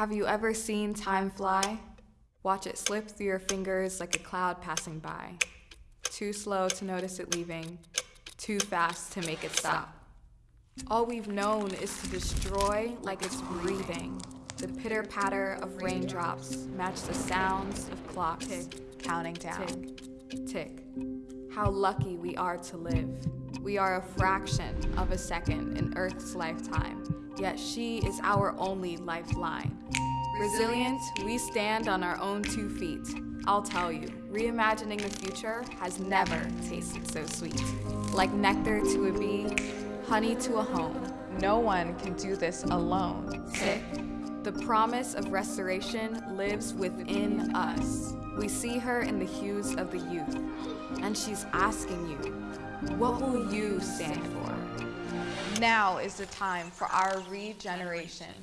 Have you ever seen time fly? Watch it slip through your fingers like a cloud passing by. Too slow to notice it leaving, too fast to make it stop. All we've known is to destroy like it's breathing. The pitter patter of raindrops match the sounds of clocks tick, counting down. Tick, tick. How lucky we are to live. We are a fraction of a second in Earth's lifetime, yet she is our only lifeline. Resilient, we stand on our own two feet. I'll tell you, reimagining the future has never tasted so sweet. Like nectar to a bee, honey to a home. No one can do this alone. Tick. The promise of restoration lives within us. We see her in the hues of the youth, and she's asking you, what will you stand for? Now is the time for our regeneration.